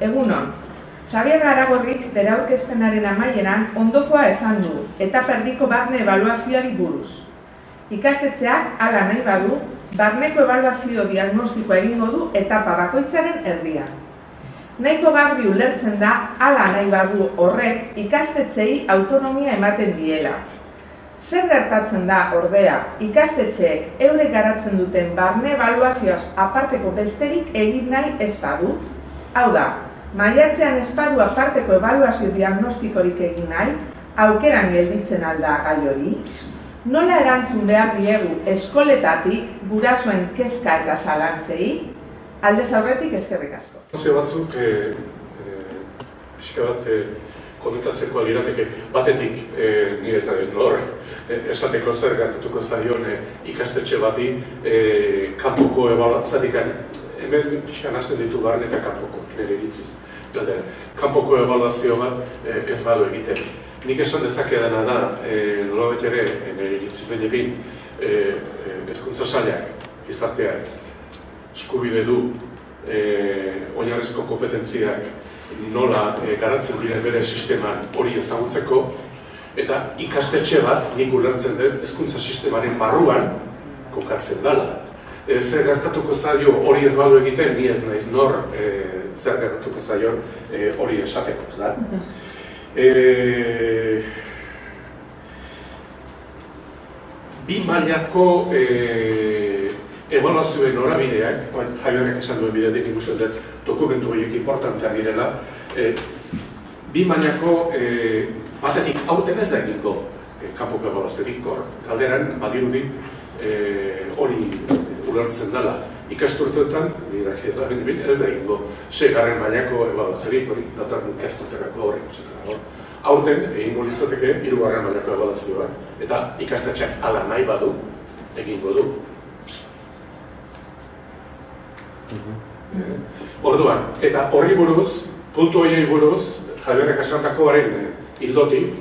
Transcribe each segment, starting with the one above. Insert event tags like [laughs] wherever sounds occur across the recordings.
Egunon, Xabier Aragorrik bere aurkezpenaren amaieran ondokoa esan du eta perdiko barne ebaluazioari buruz. Ikastetxeak hala nahi badu, barneko ebaluazio diagnostikoa egingo du etapa bakoitzaren erdian. Nahiko garbi ulertzen da hala nahi badu horrek ikastetxei autonomia ematen diela. Zer gertatzen da ordea ikastetxeek eurek garatzen duten barne ebaluazioaz aparteko besterik egin nahi ez badu? Hau da, maiatzean espadu aparteko ebaluazio diagnostikorik egin nahi, aukeran gelditzen alda gai hori, nola erantzun behar diegu eskoletatik gurasoen kezka eta zalantzei, aldez aurretik eskerrik asko. Zio batzuk, e, e, pixka bat, e, komentatzeko alirateke, batetik, e, nire ez da nor, esateko zer gertatuko zaion ikastetxe bati, e, kanpoko ebaluazatikan, hemen pixka nazten ditu barren eta kanpoko, nire egitziz. Gade, kanpoko ebaluazio bat e, ez badu egiten. Nik esan dezake dena da, e, nola ere, nire egitziz baina bin, e, e, ezkuntza saliak, gizarteak, eskubide du e, oinarrizko kompetentziak nola e, garatzen dira bere sisteman hori ezagutzeko eta ikastetxe bat nik ulertzen dut hezkuntza sistemaren barruan kokatzen dela. E, zer gertatuko zaio hori ez badu egiten, ni ez naiz nor e, zer gertatuko zaio e, hori esateko, ez da? E, bi mailako e, evaluazioen horabideak, jaionek esan duen bidetik ikusten dut dokumentu horiek importanteak direla, e, bi mailako e, batetik hauten ez da egingo e, kapoko evaluaziorik hor. Galderan, badirudi e, hori ulertzen dela ikasturteetan, [laughs] ez da egingo segarren mailako evaluaziorik hori datar ikasturterako hori ikusten hor. Aurten, egingo litzateke, irugarren mailako evaluazioa, eta ikastetxeak ala nahi badu, egingo du. Mhm. Orduan, eta horri buruz, puntu horiei buruz, Javierrek asantako baren eh, hildotik,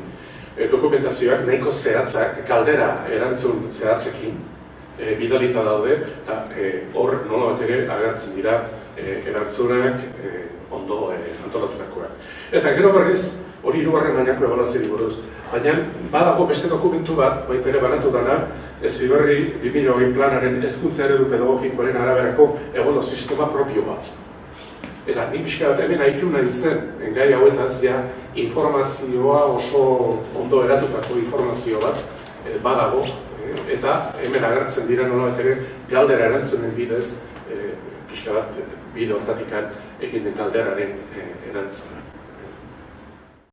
e, dokumentazioak nahiko zehatzak, kaldera erantzun zehatzekin, e, bidalita daude, eta hor e, nola bat ere agertzen dira e, erantzunak e, ondo e, antolatunakoak. Eta gero berriz, hori irugarren mailako ebaluazio buruz. Baina, badago beste dokumentu bat, baita ere banatu dana, ez iberri 2020 planaren ezkuntza eredu pedagogikoaren araberako egodo sistema propio bat. Eta nik pixka bat hemen haitu nahi zen, gai hauetaz, ja, informazioa oso ondo eratutako informazio bat badago, eta hemen agertzen dira nola ere galdera erantzunen bidez, e, pixka bat bide hortatikan egin den galderaren e, erantzuna.